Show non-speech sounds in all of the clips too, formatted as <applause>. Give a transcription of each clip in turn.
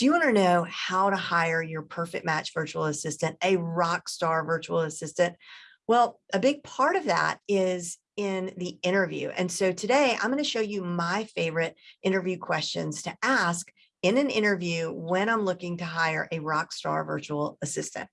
Do you want to know how to hire your perfect match virtual assistant, a rock star virtual assistant? Well, a big part of that is in the interview. And so today I'm going to show you my favorite interview questions to ask in an interview when I'm looking to hire a rock star virtual assistant.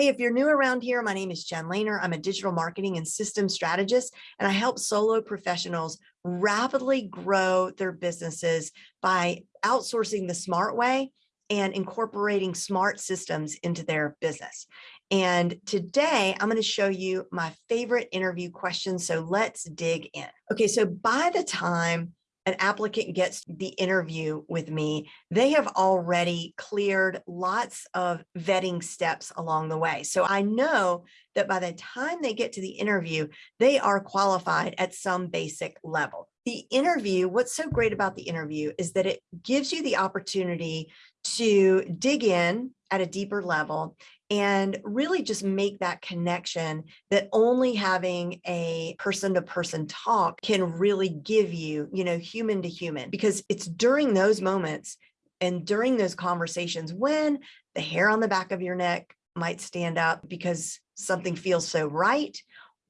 Hey, if you're new around here, my name is Jen Lehner. I'm a digital marketing and systems strategist, and I help solo professionals rapidly grow their businesses by outsourcing the smart way and incorporating smart systems into their business. And today I'm going to show you my favorite interview questions. So let's dig in. Okay, so by the time an applicant gets the interview with me, they have already cleared lots of vetting steps along the way. So I know that by the time they get to the interview, they are qualified at some basic level. The interview, what's so great about the interview is that it gives you the opportunity to dig in at a deeper level and really just make that connection that only having a person to person talk can really give you, you know, human to human, because it's during those moments and during those conversations when the hair on the back of your neck might stand up because something feels so right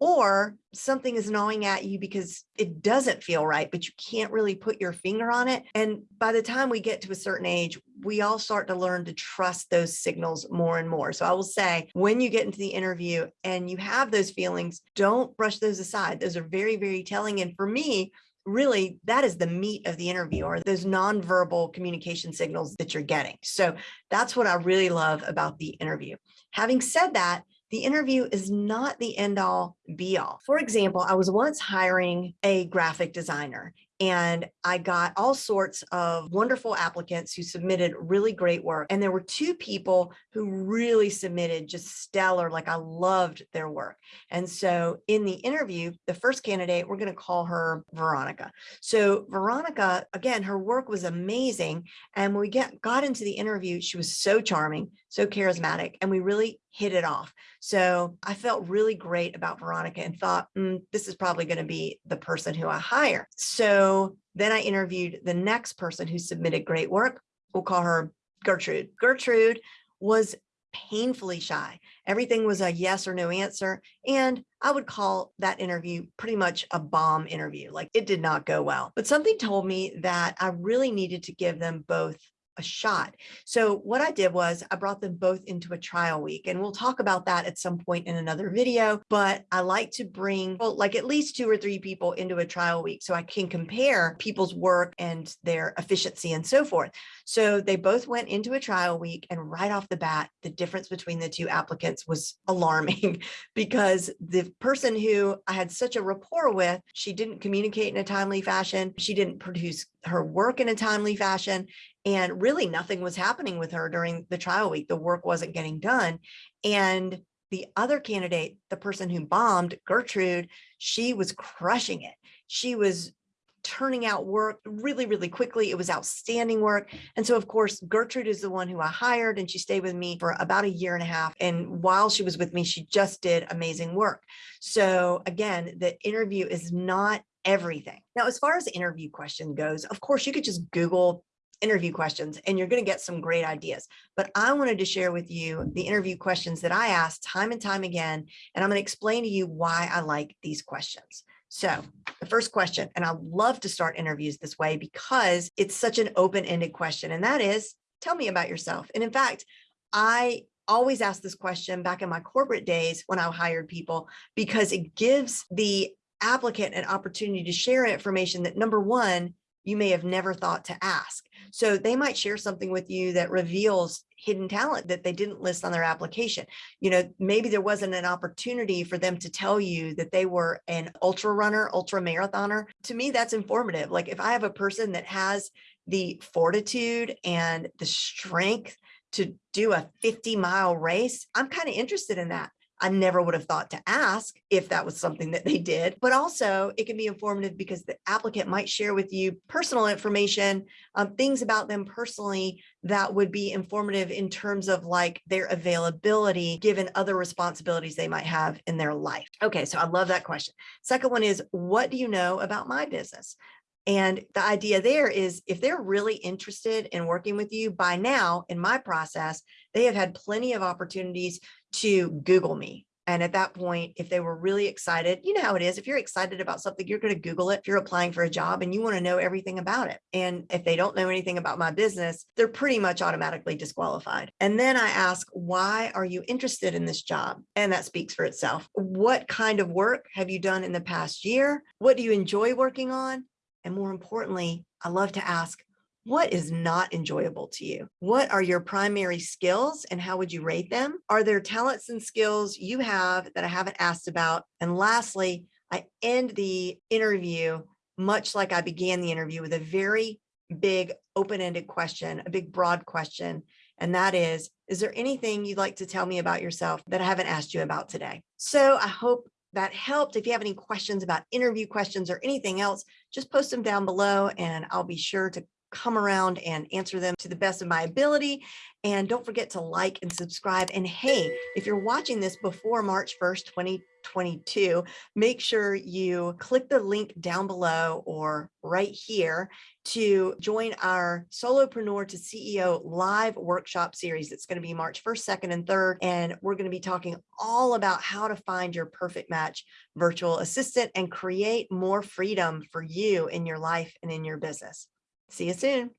or something is gnawing at you because it doesn't feel right, but you can't really put your finger on it. And by the time we get to a certain age, we all start to learn to trust those signals more and more. So I will say when you get into the interview and you have those feelings, don't brush those aside. Those are very, very telling. And for me, really that is the meat of the interview or those nonverbal communication signals that you're getting. So that's what I really love about the interview. Having said that, the interview is not the end all be all. For example, I was once hiring a graphic designer and I got all sorts of wonderful applicants who submitted really great work. And there were two people who really submitted just stellar, like I loved their work. And so in the interview, the first candidate, we're going to call her Veronica. So Veronica, again, her work was amazing. And when we get, got into the interview, she was so charming, so charismatic, and we really hit it off. So I felt really great about Veronica and thought, mm, this is probably going to be the person who I hire. So then I interviewed the next person who submitted great work. We'll call her Gertrude. Gertrude was painfully shy. Everything was a yes or no answer. And I would call that interview pretty much a bomb interview. Like it did not go well. But something told me that I really needed to give them both a shot. So what I did was I brought them both into a trial week and we'll talk about that at some point in another video, but I like to bring well, like at least two or three people into a trial week so I can compare people's work and their efficiency and so forth. So they both went into a trial week and right off the bat, the difference between the two applicants was alarming <laughs> because the person who I had such a rapport with, she didn't communicate in a timely fashion. She didn't produce her work in a timely fashion and really nothing was happening with her during the trial week. The work wasn't getting done. And the other candidate, the person who bombed, Gertrude, she was crushing it. She was turning out work really, really quickly. It was outstanding work. And so, of course, Gertrude is the one who I hired and she stayed with me for about a year and a half. And while she was with me, she just did amazing work. So again, the interview is not everything. Now, as far as the interview question goes, of course, you could just Google interview questions and you're going to get some great ideas. But I wanted to share with you the interview questions that I asked time and time again, and I'm going to explain to you why I like these questions. So the first question, and I love to start interviews this way because it's such an open-ended question, and that is, tell me about yourself. And in fact, I always ask this question back in my corporate days when I hired people because it gives the applicant an opportunity to share information that number one, you may have never thought to ask. So they might share something with you that reveals hidden talent that they didn't list on their application. You know, maybe there wasn't an opportunity for them to tell you that they were an ultra runner, ultra marathoner. To me, that's informative. Like if I have a person that has the fortitude and the strength to do a 50 mile race, I'm kind of interested in that. I never would have thought to ask if that was something that they did, but also it can be informative because the applicant might share with you personal information, um, things about them personally that would be informative in terms of like their availability, given other responsibilities they might have in their life. Okay, so I love that question. Second one is, what do you know about my business? And the idea there is if they're really interested in working with you by now in my process, they have had plenty of opportunities to Google me. And at that point, if they were really excited, you know how it is. If you're excited about something, you're going to Google it. If you're applying for a job and you want to know everything about it. And if they don't know anything about my business, they're pretty much automatically disqualified. And then I ask, why are you interested in this job? And that speaks for itself. What kind of work have you done in the past year? What do you enjoy working on? And more importantly, I love to ask, what is not enjoyable to you? What are your primary skills and how would you rate them? Are there talents and skills you have that I haven't asked about? And lastly, I end the interview much like I began the interview with a very big open-ended question, a big broad question. And that is, is there anything you'd like to tell me about yourself that I haven't asked you about today? So I hope that helped. If you have any questions about interview questions or anything else, just post them down below and I'll be sure to come around and answer them to the best of my ability. And don't forget to like and subscribe. And hey, if you're watching this before March 1st, 2022, make sure you click the link down below or right here to join our Solopreneur to CEO live workshop series. It's going to be March 1st, 2nd, and 3rd. And we're going to be talking all about how to find your perfect match virtual assistant and create more freedom for you in your life and in your business. See you soon.